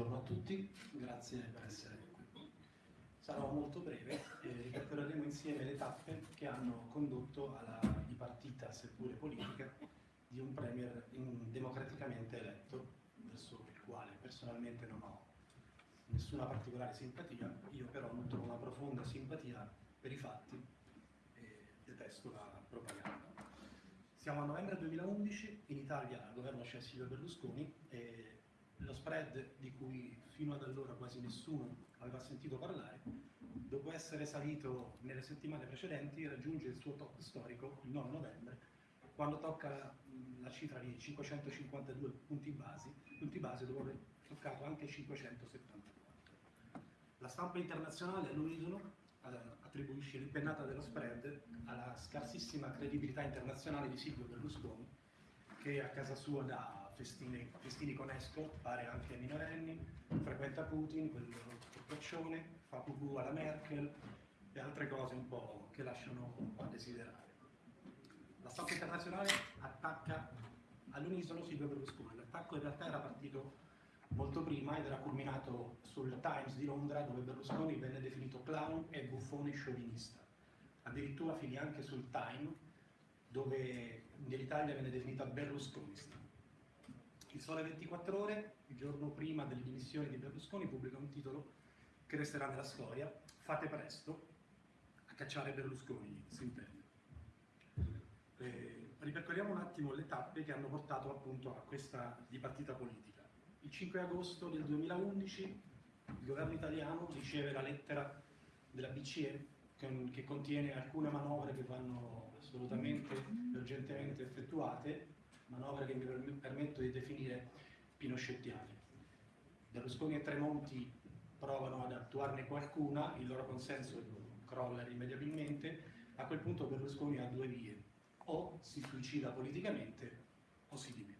Buongiorno a tutti, grazie per essere qui. Sarò molto breve e ripercorreremo insieme le tappe che hanno condotto alla dipartita, seppure politica, di un premier democraticamente eletto, verso il quale personalmente non ho nessuna particolare simpatia, io però nutro una profonda simpatia per i fatti e detesto la propaganda. Siamo a novembre 2011, in Italia al governo c'è Silvio Berlusconi e lo spread di cui fino ad allora quasi nessuno aveva sentito parlare, dopo essere salito nelle settimane precedenti, raggiunge il suo top storico il 9 novembre, quando tocca la cifra di 552 punti base, punti base dopo aver toccato anche 574. La stampa internazionale all'unisono attribuisce l'impennata dello spread alla scarsissima credibilità internazionale di Silvio Berlusconi, che a casa sua dà festini, festini con escort, pare anche ai minorenni, frequenta Putin, quel corpaccione, fa pupù alla Merkel e altre cose un po' che lasciano a desiderare. La stampa internazionale attacca all'unisono Silvio Berlusconi. L'attacco in realtà era partito molto prima ed era culminato sul Times di Londra dove Berlusconi venne definito clown e buffone sciovinista. Addirittura finì anche sul Time dove nell'Italia venne definita berlusconista. Il Sole 24 Ore, il giorno prima delle dimissioni di Berlusconi, pubblica un titolo che resterà nella storia, Fate presto a cacciare Berlusconi, si intende. Eh, ripercorriamo un attimo le tappe che hanno portato appunto a questa dipartita politica. Il 5 agosto del 2011 il governo italiano riceve la lettera della BCE che contiene alcune manovre che vanno assolutamente urgentemente effettuate manovra che mi permetto di definire pinochettiane. Berlusconi e Tremonti provano ad attuarne qualcuna, il loro consenso crolla irrimediabilmente, a quel punto Berlusconi ha due vie, o si suicida politicamente o si dimette.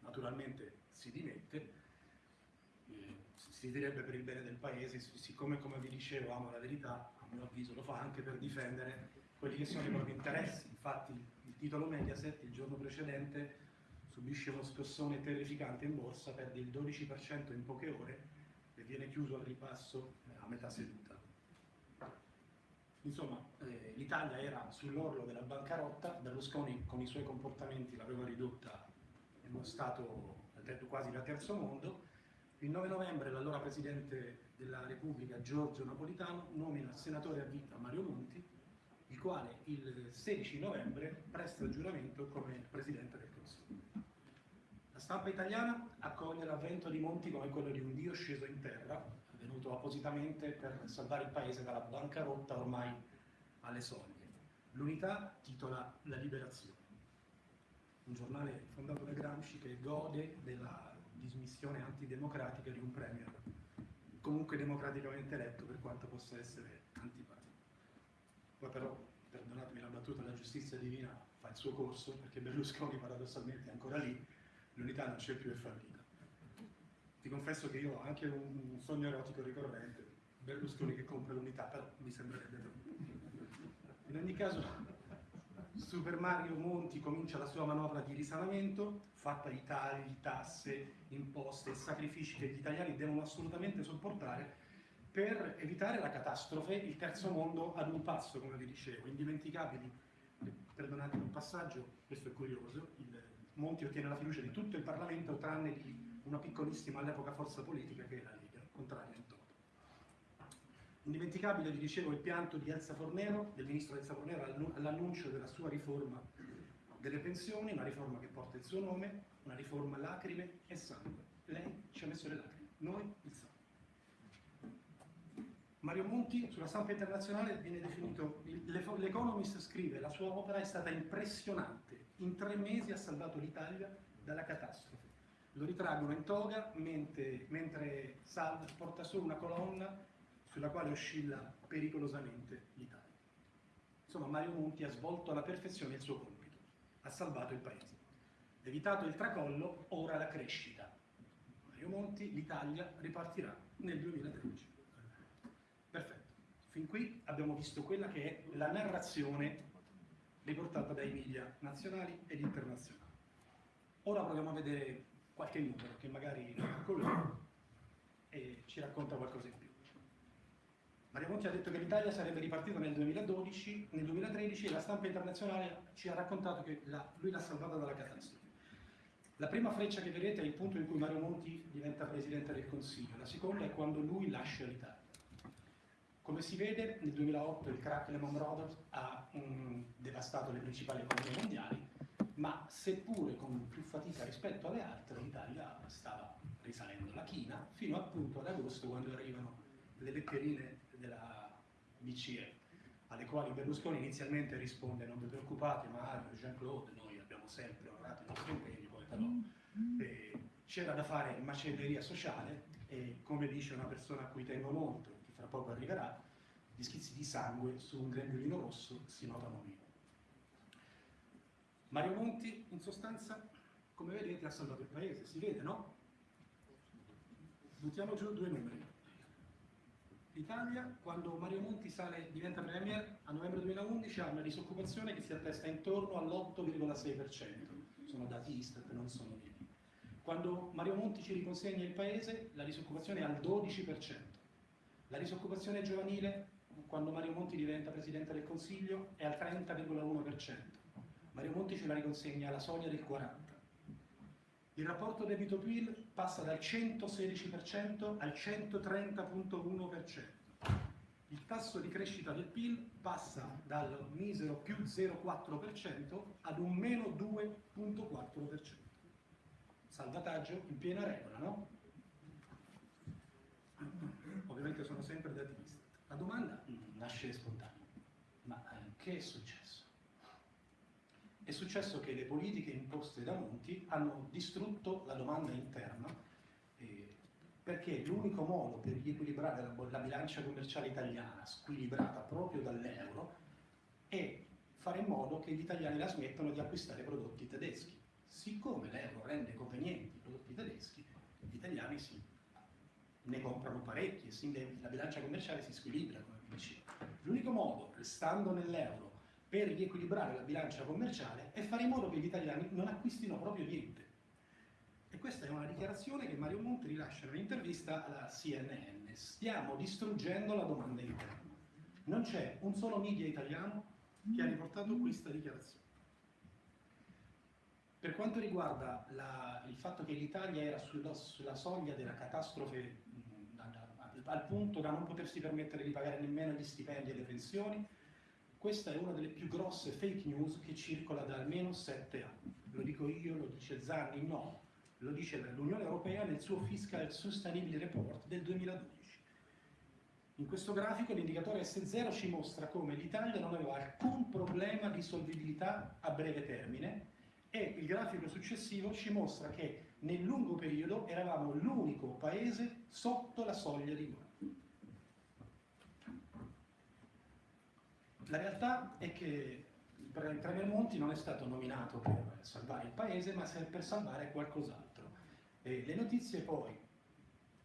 Naturalmente si dimette, eh, si direbbe per il bene del paese, siccome come vi dicevo ama la verità, a mio avviso lo fa anche per difendere quelli che sono i propri interessi. Infatti titolo Mediaset il giorno precedente subisce uno scossone terrificante in borsa, perde il 12% in poche ore e viene chiuso al ripasso eh, a metà seduta. Insomma, eh, l'Italia era sull'orlo della bancarotta, Berlusconi con i suoi comportamenti l'aveva ridotta in uno stato quasi da terzo mondo. Il 9 novembre l'allora Presidente della Repubblica Giorgio Napolitano nomina senatore a vita Mario Monti il quale il 16 novembre presta giuramento come Presidente del Consiglio. La stampa italiana accoglie l'avvento di Monti come quello di un dio sceso in terra, venuto appositamente per salvare il paese dalla bancarotta ormai alle soglie. L'unità titola La Liberazione, un giornale fondato da Gramsci che gode della dismissione antidemocratica di un premier comunque democraticamente eletto per quanto possa essere antipatico. Poi però, perdonatemi la battuta, la giustizia divina fa il suo corso, perché Berlusconi paradossalmente è ancora lì, l'unità non c'è più e fallita. Ti confesso che io ho anche un sogno erotico ricorrente, Berlusconi che compra l'unità, però mi sembrerebbe troppo. In ogni caso, Super Mario Monti comincia la sua manovra di risanamento, fatta di tagli, tasse, imposte sacrifici che gli italiani devono assolutamente sopportare, per evitare la catastrofe, il terzo mondo ad un passo, come vi dicevo, indimenticabili. Perdonatemi un passaggio, questo è curioso, il Monti ottiene la fiducia di tutto il Parlamento tranne di una piccolissima all'epoca forza politica che è la Lega, contraria in toto. Indimenticabile, vi dicevo, il pianto di Elsa Fornero, del ministro Elsa Fornero, all'annuncio della sua riforma delle pensioni, una riforma che porta il suo nome, una riforma lacrime e sangue. Lei ci ha messo le lacrime, noi il sangue. Mario Monti sulla stampa internazionale viene definito, l'Economist scrive, la sua opera è stata impressionante, in tre mesi ha salvato l'Italia dalla catastrofe. Lo ritraggono in toga mentre, mentre salva, porta solo una colonna sulla quale oscilla pericolosamente l'Italia. Insomma, Mario Monti ha svolto alla perfezione il suo compito, ha salvato il paese. Evitato il tracollo, ora la crescita. Mario Monti, l'Italia ripartirà nel 2013. Fin qui abbiamo visto quella che è la narrazione riportata dai media nazionali ed internazionali. Ora proviamo a vedere qualche numero che magari loro e ci racconta qualcosa in più. Mario Monti ha detto che l'Italia sarebbe ripartita nel 2012, nel 2013 e la stampa internazionale ci ha raccontato che la, lui l'ha salvata dalla catastrofe. La prima freccia che vedete è il punto in cui Mario Monti diventa Presidente del Consiglio, la seconda è quando lui lascia l'Italia. Come si vede, nel 2008 il crack Lehman Brothers ha um, devastato le principali economie mondiali, ma seppure con più fatica rispetto alle altre, l'Italia stava risalendo la china fino appunto ad agosto quando arrivano le letterine della BCE, alle quali Berlusconi inizialmente risponde non vi preoccupate Mario, Jean-Claude, noi abbiamo sempre onorato i nostri impegni, poi però eh, c'era da fare macelleria sociale e come dice una persona a cui tengo molto, che fra poco arriverà, gli schizzi di sangue su un grembiulino rosso si notano meno. Mario Monti, in sostanza, come vedete, ha salvato il paese, si vede, no? Buttiamo giù due numeri. L'Italia, quando Mario Monti sale, diventa Premier, a novembre 2011 ha una disoccupazione che si attesta intorno all'8,6%. Sono dati Istat, non sono miei. Quando Mario Monti ci riconsegna il paese, la disoccupazione è al 12%. La disoccupazione giovanile, quando Mario Monti diventa Presidente del Consiglio, è al 30,1%. Mario Monti ce la riconsegna alla soglia del 40%. Il rapporto debito-PIL passa dal 116% al 130,1%. Il tasso di crescita del PIL passa dal misero più 0,4% ad un meno 2,4%. Salvataggio in piena regola, no? Ovviamente sono sempre dati visti. La domanda nasce spontanea. Ma eh, che è successo? È successo che le politiche imposte da Monti hanno distrutto la domanda interna eh, perché l'unico modo per riequilibrare la, la bilancia commerciale italiana, squilibrata proprio dall'euro, è fare in modo che gli italiani la smettano di acquistare prodotti tedeschi. Siccome l'euro rende convenienti i prodotti tedeschi, gli italiani si, ne comprano parecchi e la bilancia commerciale si squilibra, come dicevo. L'unico modo, restando nell'euro, per riequilibrare la bilancia commerciale è fare in modo che gli italiani non acquistino proprio niente. E questa è una dichiarazione che Mario Monti rilascia in un'intervista alla CNN. Stiamo distruggendo la domanda interna. Non c'è un solo media italiano che ha riportato questa dichiarazione. Per quanto riguarda la, il fatto che l'Italia era sulla, sulla, soglia della catastrofe al punto da non potersi permettere di pagare nemmeno gli stipendi e le pensioni, questa è una delle più grosse fake news che circola da almeno sette anni. Lo dico io, lo dice Zanni, no. Lo dice l'Unione Europea nel suo Fiscal Sustainability Report del 2012. In questo grafico l'indicatore S0 ci mostra come l'Italia non aveva alcun problema di solvibilità a breve termine e il grafico successivo ci mostra che nel lungo periodo eravamo l'unico paese sotto la soglia di guerra. La realtà è che il Premier Monti non è stato nominato per salvare il paese, ma per salvare qualcos'altro. le notizie poi,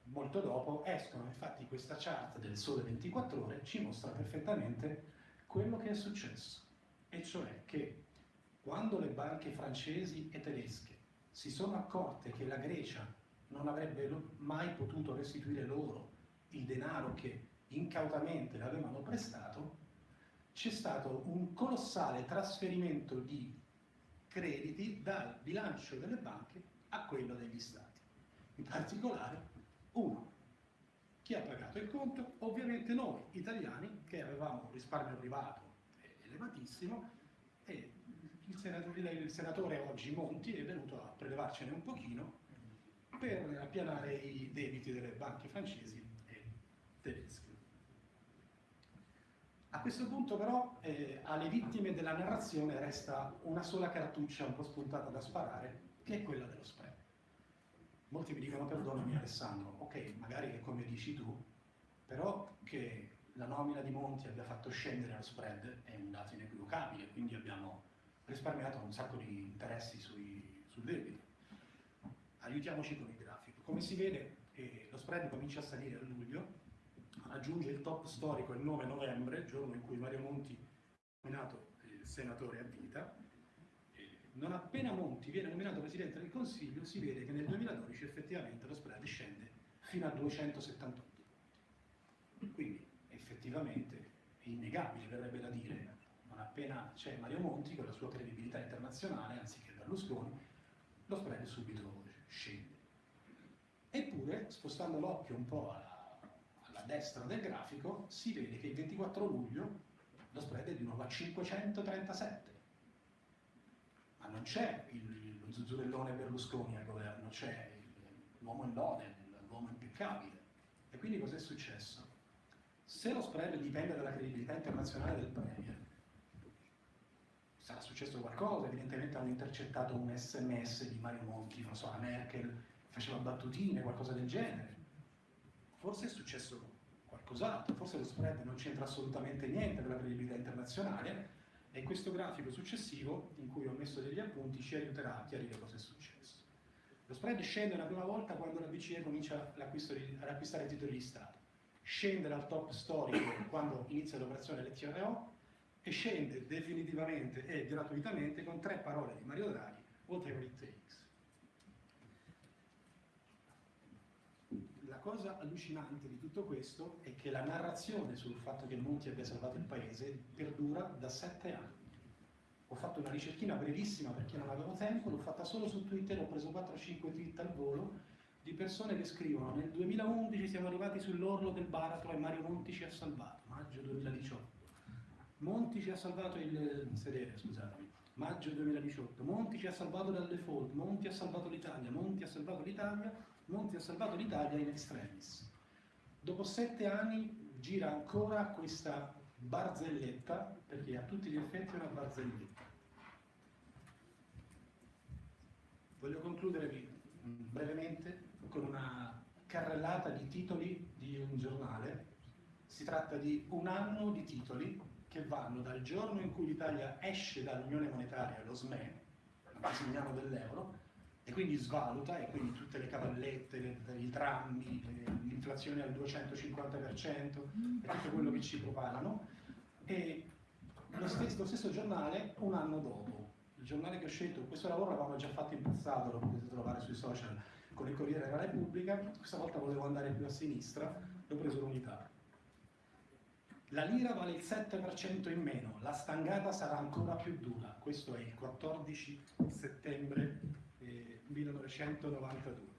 molto dopo, escono. Infatti questa chart del Sole 24 Ore ci mostra perfettamente quello che è successo. E cioè che quando le banche francesi e tedesche si sono accorte che la Grecia non avrebbe mai potuto restituire loro il denaro che incautamente le avevano prestato, c'è stato un colossale trasferimento di crediti dal bilancio delle banche a quello degli stati. In particolare, uno, chi ha pagato il conto? Ovviamente noi italiani che avevamo un risparmio privato elevatissimo e il senatore, il senatore oggi Monti è venuto a prelevarcene un pochino per appianare i debiti delle banche francesi e tedesche. A questo punto però eh, alle vittime della narrazione resta una sola cartuccia un po' spuntata da sparare, che è quella dello spread. Molti mi dicono perdonami Alessandro, ok, magari che come dici tu, però che la nomina di Monti abbia fatto scendere lo spread è un dato inequivocabile, quindi abbiamo risparmiato un sacco di interessi sui, sul debito. Aiutiamoci con il grafico. Come si vede eh, lo spread comincia a salire a luglio, aggiunge il top storico il 9 novembre, giorno in cui Mario Monti è nominato eh, senatore a vita. Non appena Monti viene nominato Presidente del Consiglio si vede che nel 2012 effettivamente lo spread scende fino a 278 Quindi effettivamente è innegabile, verrebbe da dire, non appena c'è Mario Monti con la sua credibilità internazionale, anziché Berlusconi, lo spread subito scende. Eppure, spostando l'occhio un po' alla, alla, destra del grafico, si vede che il 24 luglio lo spread è di nuovo a 537. Ma non c'è lo zuzzurellone Berlusconi al governo, c'è l'uomo in lode, l'uomo impeccabile. E quindi cos'è successo? Se lo spread dipende dalla credibilità internazionale del Premier, sarà successo qualcosa, evidentemente hanno intercettato un sms di Mario Monti, non so, la Merkel faceva battutine, qualcosa del genere. Forse è successo qualcos'altro, forse lo spread non c'entra assolutamente niente con la credibilità internazionale e questo grafico successivo, in cui ho messo degli appunti, ci aiuterà a chiarire cosa è successo. Lo spread scende la prima volta quando la BCE comincia ad acquistare titoli di Stato, scende dal top storico quando inizia l'operazione LTRO e scende definitivamente e gratuitamente con tre parole di Mario Draghi, whatever it takes. La cosa allucinante di tutto questo è che la narrazione sul fatto che Monti abbia salvato il paese perdura da sette anni. Ho fatto una ricerchina brevissima perché non avevo tempo, l'ho fatta solo su Twitter, ho preso 4-5 tweet al volo di persone che scrivono nel 2011 siamo arrivati sull'orlo del baratro e Mario Monti ci ha salvato, maggio 2018 Monti ci ha salvato il sedere, scusatemi, maggio 2018, Monti ci ha salvato dal default, Monti ha salvato l'Italia, Monti ha salvato l'Italia, Monti ha salvato l'Italia in extremis. Dopo sette anni gira ancora questa barzelletta, perché a tutti gli effetti è una barzelletta. Voglio concludere brevemente con una carrellata di titoli di un giornale. Si tratta di un anno di titoli che vanno dal giorno in cui l'Italia esce dall'Unione Monetaria, lo SME, miliano dell'euro, e quindi svaluta, e quindi tutte le cavallette, le, i trammi, l'inflazione al 250% e tutto quello che ci propalano, e lo stesso, lo stesso giornale un anno dopo. Il giornale che ho scelto, questo lavoro l'avevamo già fatto in passato, lo potete trovare sui social con il Corriere della Repubblica, questa volta volevo andare più a sinistra, l'ho preso l'unità la lira vale il 7% in meno, la stangata sarà ancora più dura. Questo è il 14 settembre eh, 1992.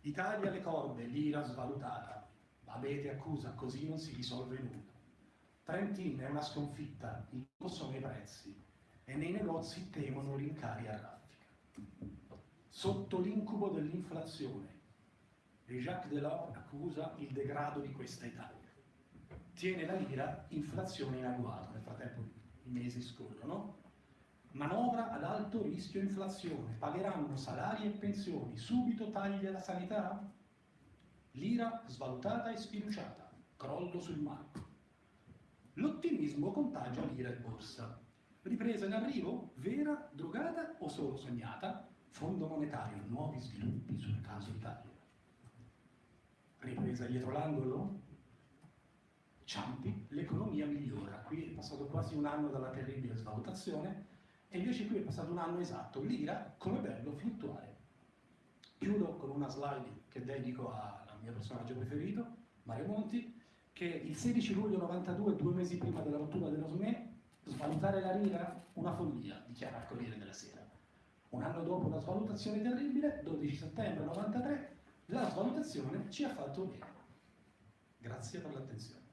Italia le corde, lira svalutata. Avete accusa, così non si risolve nulla. Trentin è una sconfitta, il sono i prezzi e nei negozi temono rincari a raffica. Sotto l'incubo dell'inflazione, Jacques Delors accusa il degrado di questa Italia tiene la lira inflazione in agguato, nel frattempo i mesi scorrono, manovra ad alto rischio inflazione, pagheranno salari e pensioni, subito tagli alla sanità? Lira svalutata e sfiduciata, crollo sul marco. L'ottimismo contagia lira e borsa. Ripresa in arrivo? Vera, drogata o solo sognata? Fondo monetario, nuovi sviluppi sul caso Italia. Ripresa dietro l'angolo? Ciampi, l'economia migliora. Qui è passato quasi un anno dalla terribile svalutazione e invece qui è passato un anno esatto. L'ira, come bello, fluttuare. Chiudo con una slide che dedico al mio personaggio preferito, Mario Monti, che il 16 luglio 92, due mesi prima della rottura dello SME, svalutare la lira, una follia, dichiara il Corriere della Sera. Un anno dopo una svalutazione terribile, 12 settembre 93, la svalutazione ci ha fatto bene. Grazie per l'attenzione.